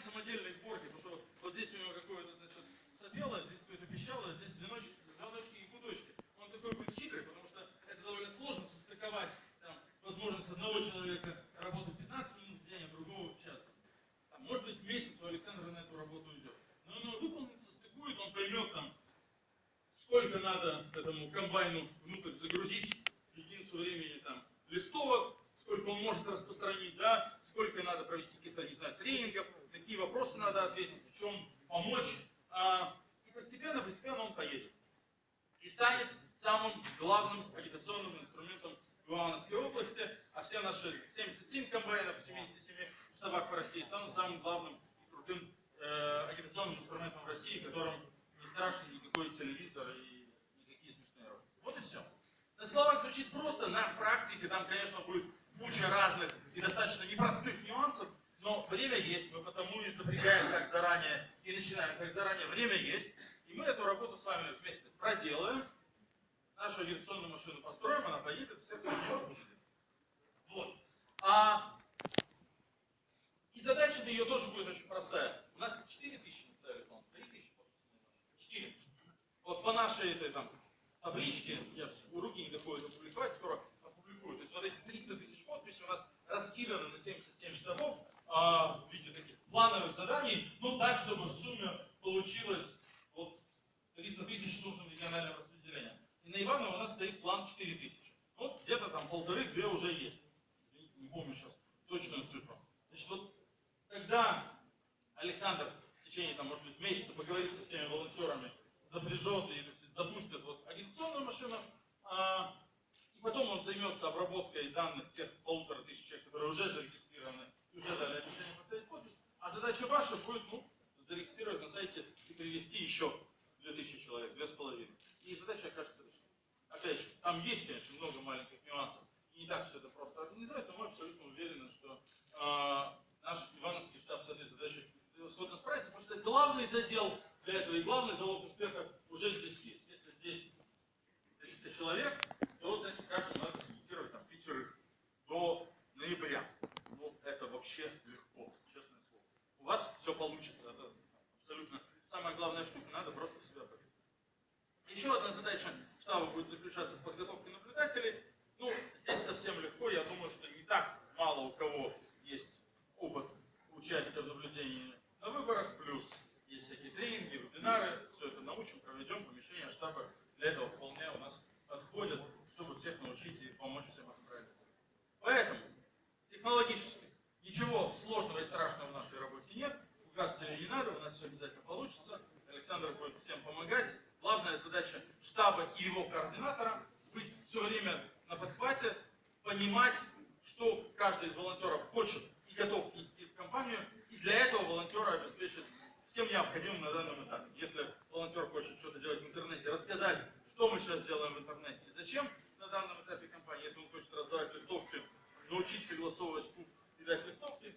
комбайн самодельной сборки, потому что вот здесь у него какое-то, значит, здесь какое-то пищало, здесь звоночки, звоночки и гудочки. Он такой будет хитрый, потому что это довольно сложно состыковать там, возможность одного человека работать 15 минут в день, а другого час. Там, может быть, месяц у Александра на эту работу уйдет. Но он выполнит, состыкует, он поймет там, сколько надо этому комбайну внутрь загрузить единицу времени там, листовок, сколько он может распространить, да, сколько надо провести каких-то, не знаю, тренингов, какие вопросы надо ответить, в чем помочь. А, и постепенно, постепенно он поедет. И станет самым главным агитационным инструментом в Ивановской области, а все наши 77 комбайнов, 77 штабах по России станут самым главным и крутым э, агитационным инструментом в России, которым не страшен никакой телевизор и никакие смешные роли. Вот и все. На словах звучит просто, на практике там, конечно, будет куча разных и достаточно непростых нюансов, но время есть, мы потому и запрягаем так заранее и начинаем так заранее. Время есть, и мы эту работу с вами вместе проделаем, нашу авиационную машину построим, она поедет, всех будет. Вот. А и задача ее тоже будет очень простая. У нас 4 тысячи мы ставили, по 3 тысячи 4. Вот по нашей этой там табличке, я у руки не доходит опубликовать, скоро опубликую. То есть вот эти 300 тысяч подписей у нас раскиданы на 77 штабов а, в виде таких плановых заданий, ну так, чтобы в сумме получилось вот 300 тысяч нужным региональным распределением. И на Иваново у нас стоит план 4 тысячи. Вот где-то там полторы-две уже есть. Не помню сейчас точную цифру. Значит, вот когда Александр в течение, там, может быть, месяца поговорит со всеми волонтерами, запряжет и запустит вот агитационную машину, а, и потом он займется обработкой данных тех полутора тысяч человек, которые уже зарегистрированы и уже дали обещание поставить подпись, а задача ваша будет, ну, зарегистрировать на сайте и привести еще 2000 человек, две с половиной. И задача окажется решена. Опять же, там есть, конечно, много маленьких нюансов, и не так все это просто организовать, но мы абсолютно уверены, что э, наш Ивановский штаб с этой задачей превосходно справится, потому что главный задел для этого и главный залог успеха уже здесь есть. Если здесь 300 человек, то вот, значит, каждому надо сымитировать там пятерых до ноября. Ну, это вообще легко, честное слово. У вас все получится, это абсолютно самая главная штука, надо просто себя поверить. Еще одна задача штаба будет заключаться в подготовке наблюдателей. Ну, здесь совсем легко, я думаю, что не так мало у кого есть опыт участия в наблюдении на выборах, плюс есть всякие тренинги, вебинары, все это научим, проведем, помещение штаба для этого вполне у нас подходят, чтобы всех научить и помочь всем это Поэтому, технологически, ничего сложного и страшного в нашей работе нет, надо, у нас все обязательно получится, Александр будет всем помогать. Главная задача штаба и его координатора быть все время на подхвате, понимать, что каждый из волонтеров хочет и готов нести в компанию, и для этого волонтера обеспечит всем необходимым на данном этапе. Если волонтер хочет что-то делать в интернете, рассказать, что мы сейчас делаем в интернете и зачем на данном этапе компании, если он хочет раздавать листовки, научить согласовывать куб и дать листовки